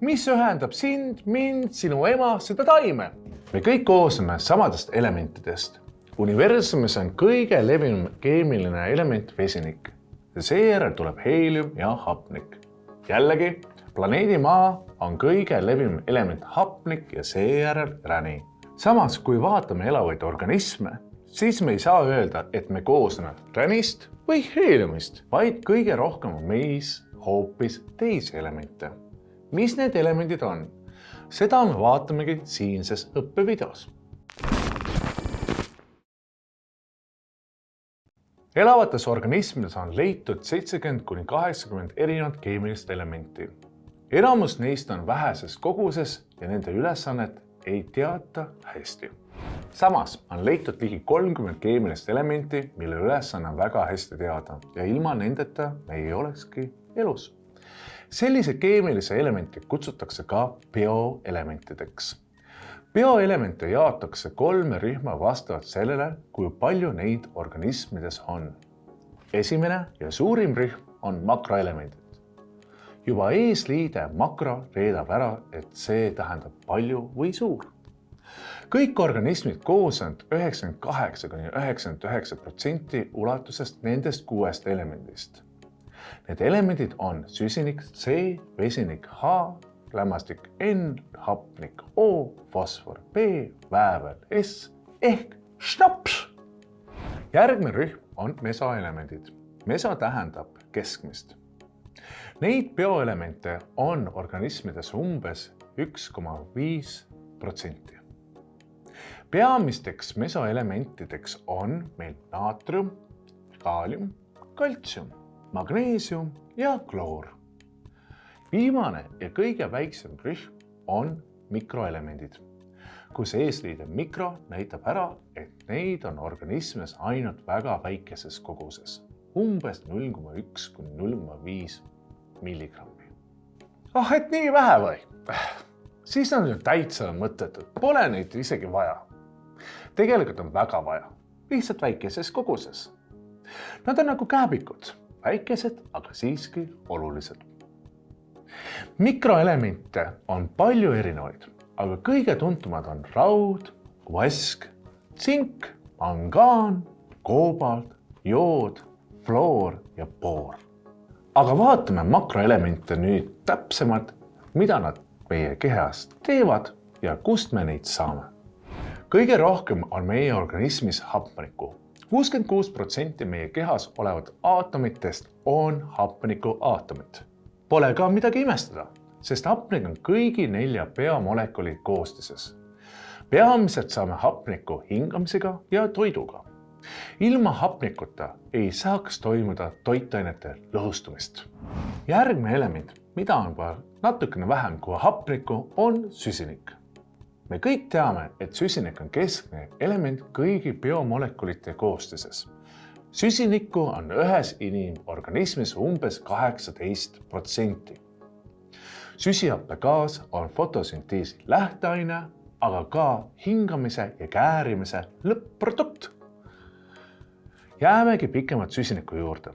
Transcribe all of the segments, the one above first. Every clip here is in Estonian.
mis ühendab sind, mind, sinu ema, seda taime? me kõik koosneme samadest elementidest. universumis on kõige levinum keemiline element vesinik seejärel tuleb heelium ja hapnik. jällegi, planeedi Maa on kõige levinum element hapnik ja seejärel räni. samas, kui vaatame elavaid organisme, siis me ei saa öelda, et me koosneme ränist või heeliumist, vaid kõige rohkem on meis hoopis teisi elemente. Mis need elemendid on? seda me vaatamegi siinses õppevideos. elavates organismides on leitud seitsekümmend kuni kaheksakümmend erinevat keemilist elementi. enamus neist on väheses koguses ja nende ülesannet ei teata hästi samas on leitud ligi kolmkümmend keemilist elementi, mille ülesanne on väga hästi teada ja ilma nendeta me ei olekski elus. Sellise keemilise elementi kutsutakse ka bioelementideks. bioelemente jaotakse kolme rühma vastavalt sellele, kui palju neid organismides on. esimene ja suurim rühm on makroelemendid. juba eesliide makro reedab ära, et see tähendab palju või suur kõik organismid koos on üheksakümmend kaheksa kuni üheksakümmend üheksa protsenti ulatuses nendest kuuest elemendist. Need elemendid on süsinik C, vesinik H, lämmastik N, hapnik O, fosfor B, väävel S ehk šnaps. järgmine rühm on mesoelemendid. meso tähendab keskmist. Neid bioelemente on organismides umbes üks koma viis protsenti peamisteks mesoelementideks on meil naatrium, kaalium, kaltsium, magneesium ja kloor. viimane ja kõige väiksem rühm on mikroelemendid, kus eesliide mikro näitab ära, et neid on organismis ainult väga väikeses koguses, umbes null koma üks kuni null koma viis milligrammi. ah, et nii vähe või? siis on ju täitsa mõttetud, pole neid isegi vaja tegelikult on väga vaja, lihtsalt väikeses koguses. Nad on nagu kääbikud, väikesed, aga siiski olulised. mikroelemente on palju erinevaid, aga kõige tuntumad on raud, vask, tsink, mangaan, koobalt, jood, fluor ja boor. aga vaatame makroelemente nüüd täpsemalt, mida nad meie kehas teevad ja kust me neid saame kõige rohkem on meie organismis hapnikku. Kuuskümmend kuus protsenti meie kehas olevat aatomitest on hapnikuaatomid. Pole ka midagi imestada, sest hapnik on kõigi nelja peamolekuli koostises. peamiselt saame hapnikku hingamisega ja toiduga. ilma hapnikuta ei saaks toimuda toitainete lõhustumist. järgmine element, mida on natukene vähem kui hapnikku, on süsinik me kõik teame, et süsinik on keskne element kõigi biomolekulite koostises. süsinikku on ühes inimorganismis umbes kaheksateist protsenti. süsihappegaas on fotosünteesi lähteaine, aga ka hingamise ja käärimise lõpp-produkt. jäämegi pikemalt süsiniku juurde.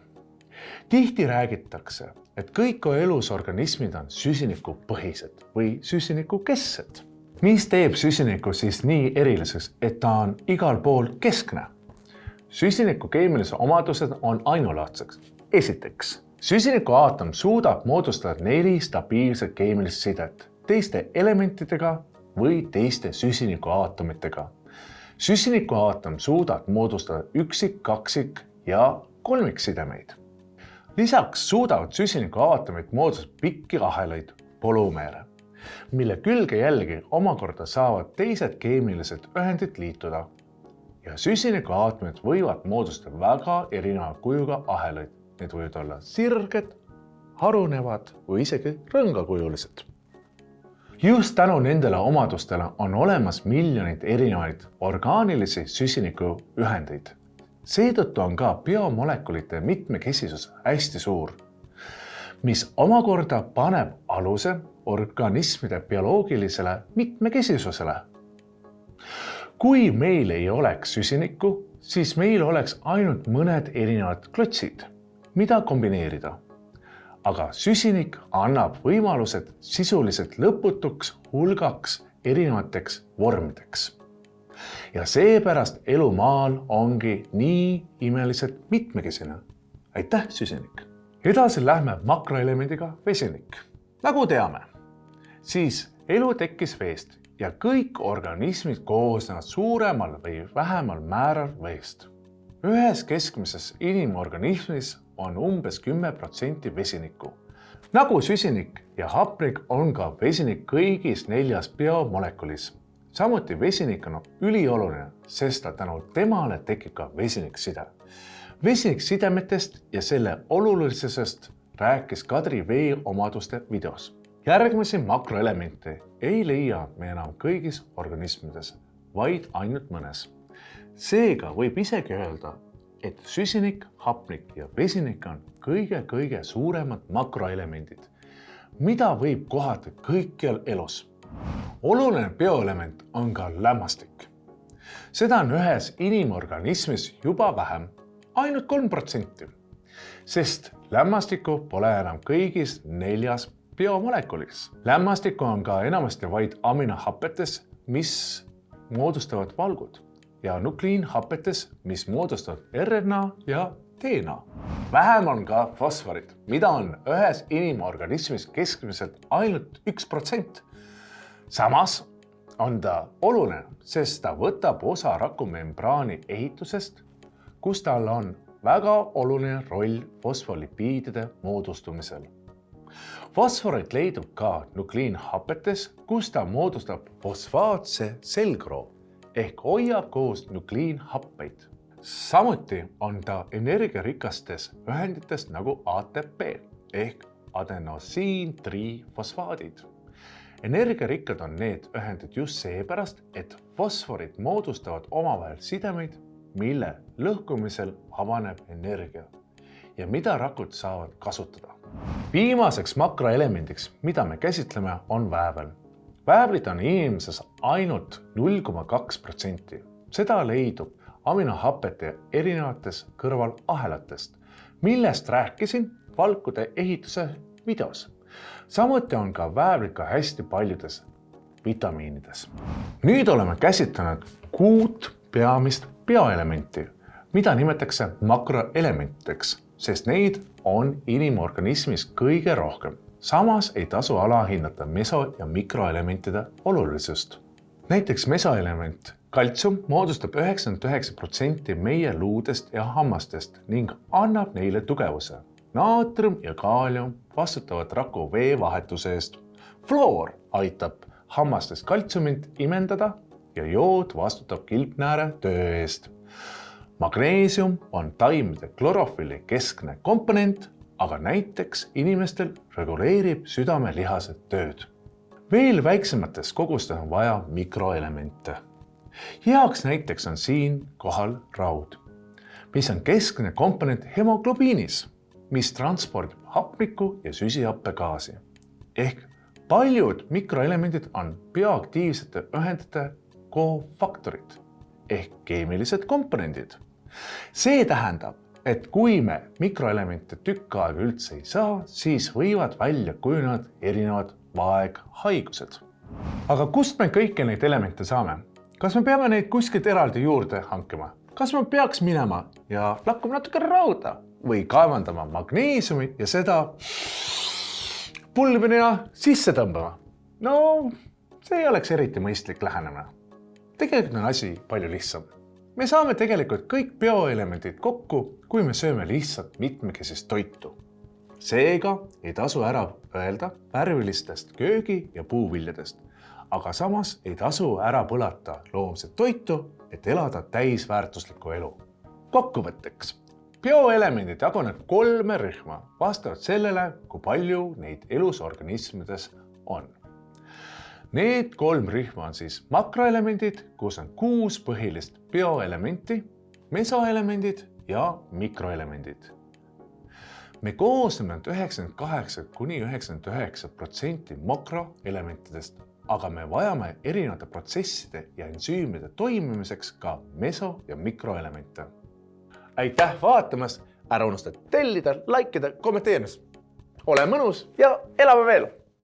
tihti räägitakse, et kõik elusorganismid on süsinikupõhised või süsinikukesksed mis teeb süsiniku siis nii eriliseks, et ta on igal pool keskne? süsiniku keemilised omadused on ainulaadsed. esiteks, süsiniku aatom suudab moodustada neli stabiilset keemilist sidet teiste elementidega või teiste süsinikuaatomitega. süsinikuaatom suudab moodustada üksik, kaksik ja kolmiksidemeid. lisaks suudavad süsinikuaatomid moodustada pikki ahelaid, polümeere mille külge jällegi omakorda saavad teised keemilised ühendid liituda. ja süsinikuaatomid võivad moodustada väga erineva kujuga ahelaid. Need võivad olla sirged, harunevad või isegi rõngakujulised. just tänu nendele omadustele on olemas miljoneid erinevaid orgaanilisi süsinikuühendeid. seetõttu on ka biomolekulite mitmekesisus hästi suur, mis omakorda paneb aluse organismide bioloogilisele mitmekesisusele. kui meil ei oleks süsinikku, siis meil oleks ainult mõned erinevad klotsid, mida kombineerida. aga süsinik annab võimalused sisuliselt lõputuks hulgaks erinevateks vormideks. ja seepärast elu maal ongi nii imeliselt mitmekesine. aitäh, süsinik! edasi lähme makroelemendiga vesinik. nagu teame, siis elu tekkis veest ja kõik organismid koosnevad suuremal või vähemal määral veest. ühes keskmises inimorganismis on umbes kümme protsenti vesinikku. nagu süsinik ja hapnik on ka vesinik kõigis neljas biomolekulis. samuti vesinik on ülioluline, sest tänu temale tekib ka vesinikside. vesiniksidemetest ja selle olulisusest rääkis Kadri vee omaduste videos. Järgmisi makroelemente ei leia me enam kõigis organismides, vaid ainult mõnes. seega võib isegi öelda, et süsinik, hapnik ja vesinik on kõige-kõige suuremad makroelemendid, mida võib kohata kõikjal elus. oluline bioelement on ka lämmastik. seda on ühes inimorganismis juba vähem, ainult kolm protsenti, sest lämmastikku pole enam kõigis neljas biomolekulis. lämmastikku on ka enamasti vaid aminohapetes, mis moodustavad valgud ja nukliinhapetes, mis moodustavad RNA ja DNA. vähem on ka fosforit, mida on ühes inimorganismis keskmiselt ainult üks protsent. samas on ta oluline, sest ta võtab osa rakumembraani ehitusest, kus tal on väga oluline roll fosfolipiidide moodustumisel. Fosforit leidub ka nukliinhapetes, kus ta moodustab fosfaatse selgroo ehk hoiab koos nukliinhappeid. samuti on ta energiarikastes ühendites nagu ATP ehk adenosiin-trifosfaadid. energiarikkad on need ühendid just seepärast, et fosforid moodustavad omavahel sidemeid, mille lõhkumisel avaneb energia ja mida rakud saavad kasutada. Viimaseks makroelemendiks, mida me käsitleme, on väävel väävlit on inimeses ainult null koma kaks protsenti. seda leidub aminohapete erinevates kõrvalahelatest, millest rääkisin valkude ehituse videos. samuti on ka väävlika hästi paljudes vitamiinides. nüüd oleme käsitlenud kuut peamist bioelementi, mida nimetatakse makroelementideks, sest neid on inimorganismis kõige rohkem samas ei tasu alahinnata meso- ja mikroelementide olulisust. näiteks mesoelement kaltsium moodustab üheksakümmend üheksa protsenti meie luudest ja hammastest ning annab neile tugevuse. naatrium ja kaalium vastutavad raku veevahetuse eest. fluor aitab hammastes kaltsiumit imendada ja jood vastutab kilpnääre töö eest. Magneesium on taimede klorofülli keskne komponent aga näiteks inimestel reguleerib südamelihased tööd. veel väiksemates kogustes on vaja mikroelemente. heaks näiteks on siinkohal raud, mis on keskne komponent hemoglobiinis, mis transpordib hapnikku ja süsihappegaasi. ehk paljud mikroelemendid on bioaktiivsete ühendite kofaktorid ehk keemilised komponendid. See tähendab, et kui me mikroelemente tükk aega üldse ei saa, siis võivad välja kujuneda erinevad vaeghaigused. aga kust me kõiki neid elemente saame? kas me peame neid kuskilt eraldi juurde hankima? kas me peaks minema ja lakkuma natuke rauda või kaevandama magneesiumi ja seda pulbrina sisse tõmbama? no see ei oleks eriti mõistlik lähenemine. tegelikult on asi palju lihtsam me saame tegelikult kõik bioelemendid kokku, kui me sööme lihtsalt mitmekesist toitu. seega ei tasu ära öelda värvilistest köögi- ja puuviljadest, aga samas ei tasu ära põlata loomset toitu, et elada täisväärtuslikku elu. kokkuvõtteks, bioelemendid jagunevad kolme rühma vastavalt sellele, kui palju neid elus organismides on Need kolm rühma on siis makroelemendid, kus on kuus põhilist bioelementi, mesoelemendid ja mikroelemendid. me koosneme üheksakümmend kaheksa kuni üheksakümmend üheksa protsenti makroelementidest, aga me vajame erinevate protsesside ja ensüümide toimimiseks ka meso- ja mikroelemente. aitäh vaatamast, ära unusta tellida, like ida, kommenteerimast. ole mõnus ja elame veel